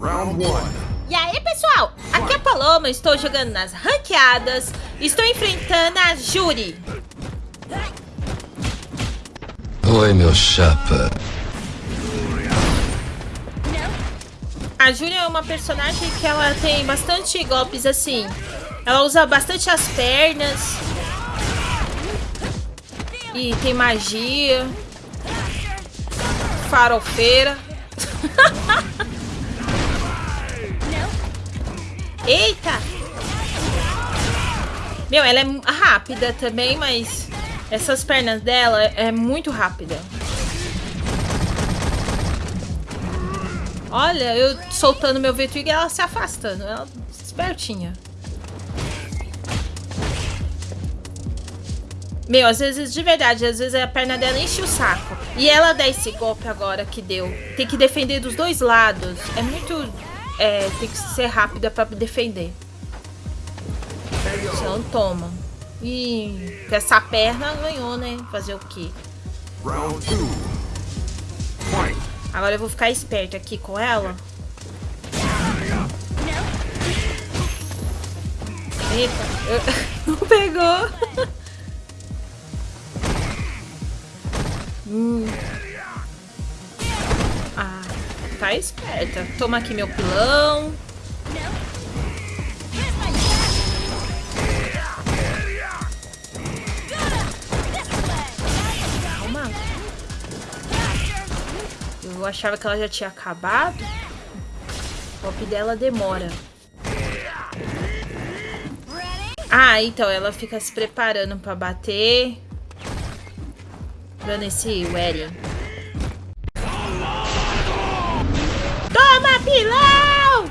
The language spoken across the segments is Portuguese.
Round one. E aí, pessoal? Aqui é a Paloma, estou jogando nas ranqueadas. Estou enfrentando a Juri. Oi, meu chapa. A Juri é uma personagem que ela tem bastante golpes assim. Ela usa bastante as pernas. E tem magia. Farofeira. Eita! Meu, ela é rápida também, mas essas pernas dela é muito rápida. Olha, eu soltando meu V-Twig e ela se afastando. Ela espertinha. Meu, às vezes, de verdade, às vezes a perna dela enche o saco. E ela dá esse golpe agora que deu. Tem que defender dos dois lados. É muito... É, tem que ser rápida pra defender. Senão toma. E essa perna ganhou, né? Fazer o quê? Round two. Fight. Agora eu vou ficar esperto aqui com ela. Eita, eu... não pegou. hum. Ah, tá esperta. Toma aqui meu pilão. Calma. Eu achava que ela já tinha acabado. O golpe dela demora. Ah, então ela fica se preparando pra bater. Dando esse wedding. Pilão!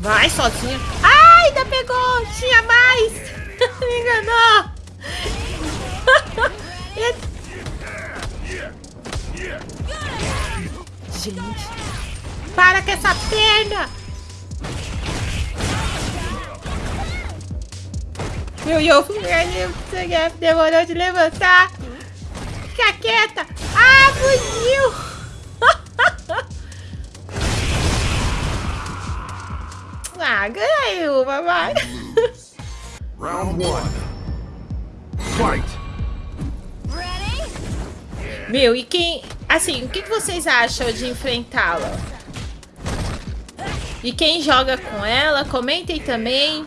Vai sozinha. Ai, ainda pegou! Tinha mais! Me enganou! Gente, para com essa perna! Meu, eu demorou de levantar. Fica quieta. Ah, fugiu. Ah, ganhei uma, vai. Round one. Fight. Meu, e quem... Assim, o que que vocês acham de enfrentá-la? E quem joga com ela, comentem também.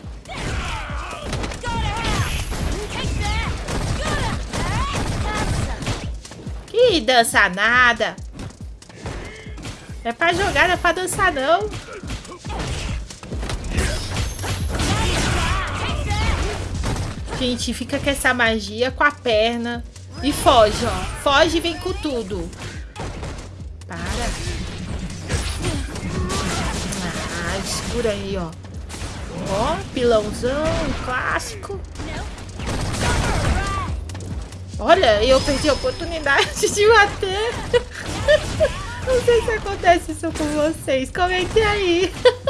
Que dança nada. É pra jogar, não é pra dançar não. Gente, fica com essa magia com a perna. E foge, ó. Foge e vem com tudo. Para. Ah, segura aí, ó. Ó, pilãozão, clássico. Olha, eu perdi a oportunidade de bater. Não sei se acontece isso com vocês. Comentem aí.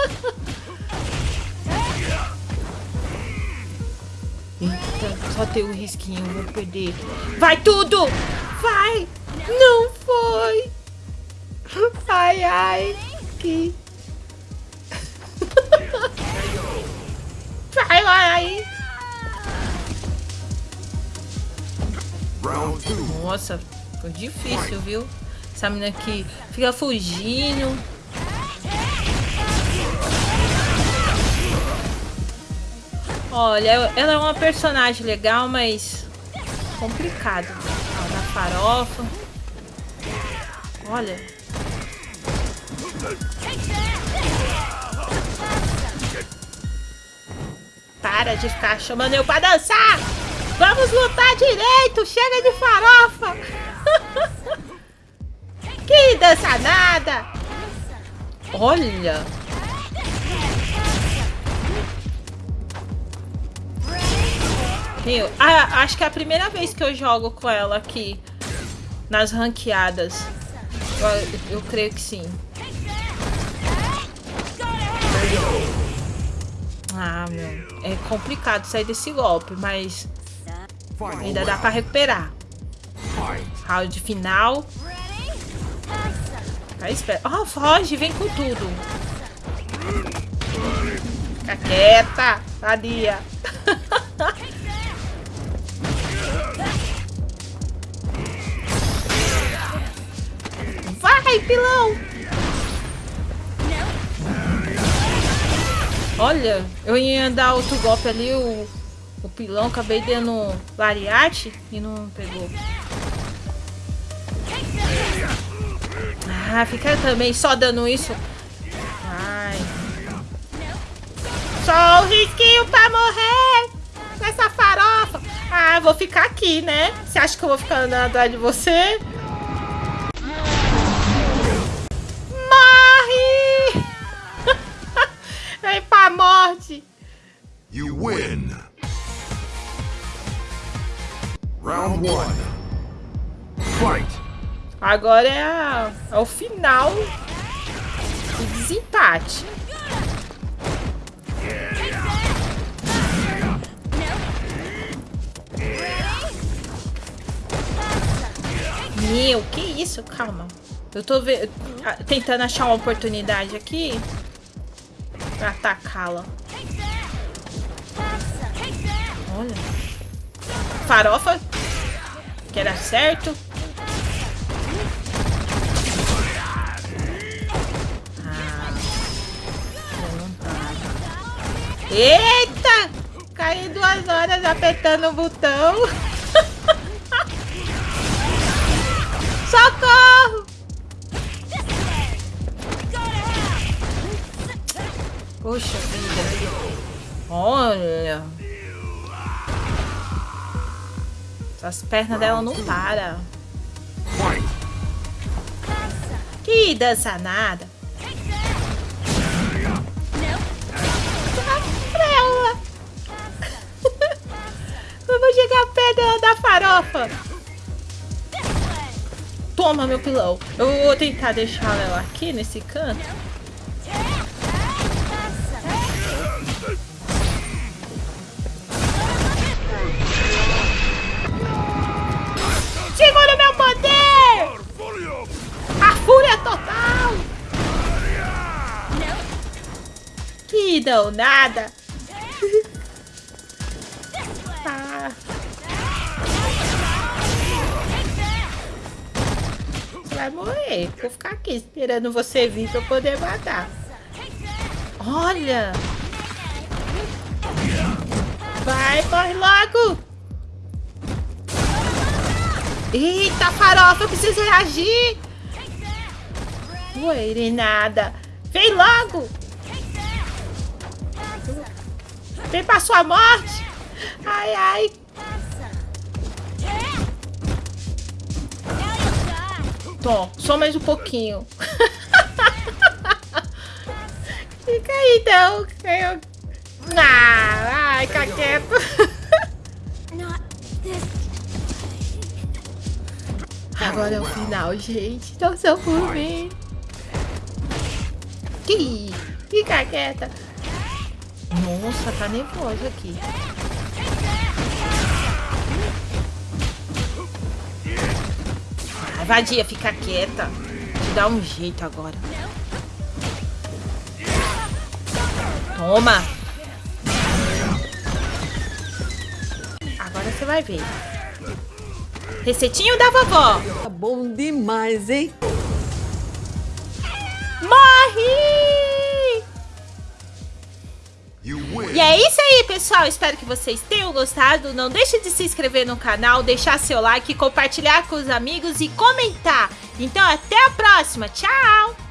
Eita, só tem um risquinho, vou perder. Vai tudo! Vai! Não foi! Ai, ai, que... Vai, vai! Nossa, foi difícil, viu? Essa menina aqui fica fugindo. Olha, ela é uma personagem legal, mas complicado. Ó, na farofa. Olha. Para de ficar chamando eu pra dançar! Vamos lutar direito! Chega de farofa! que dança nada! Olha! Meu, ah, acho que é a primeira vez que eu jogo com ela aqui nas ranqueadas. Eu, eu creio que sim. Ah, meu. É complicado sair desse golpe, mas ainda dá pra recuperar. Round final. Aí espera. Ah, foge, vem com tudo. Fica quieta, sadia. Vai, pilão! Olha, eu ia dar outro golpe ali, o, o pilão, acabei dando lariate e não pegou. Ah, fica também só dando isso. Ai. Só o risquinho pra morrer nessa farofa. Ah, vou ficar aqui, né? Você acha que eu vou ficar andando atrás de você? You win. Round one. Fight. Agora é, a, é o final do desempate. Meu, que isso? Calma. Eu tô ve tentando achar uma oportunidade aqui pra atacá-la. Farofa. Que era certo. Eita! Caí duas horas apertando o botão. Socorro! Poxa vida. Olha. As pernas dela não param. Que dança nada. vou chegar perto da farofa. Toma, meu pilão. Eu vou tentar deixar ela aqui nesse canto. Não nada! vai morrer. Vou ficar aqui esperando você vir pra eu poder matar. Olha! Vai, morre logo! Eita, farofa, eu preciso reagir! Ué, nada. Vem logo! Vem pra sua morte! Ai, ai! Tom, só mais um pouquinho. Fica aí, então. Eu... Ah, ai, fica quieto. Agora é o final, gente. Não são por mim. Fica quieta. Nossa, tá nervoso aqui. Vadia, fica quieta. Te dá um jeito agora. Toma. Agora você vai ver. Receitinho da vovó. Tá bom demais, hein? E é isso aí, pessoal. Espero que vocês tenham gostado. Não deixe de se inscrever no canal, deixar seu like, compartilhar com os amigos e comentar. Então, até a próxima. Tchau!